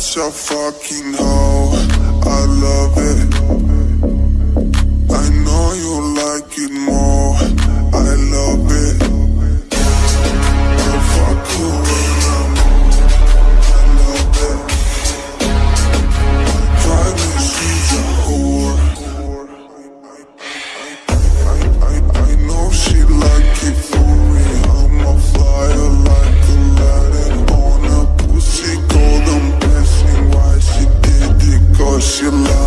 such a fucking hoe. I love it. I know you like it more. I love it. I fuck you when I'm I love it. She's a whore. I, I, I know she like it it? Cause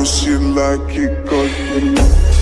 know she like it cause you know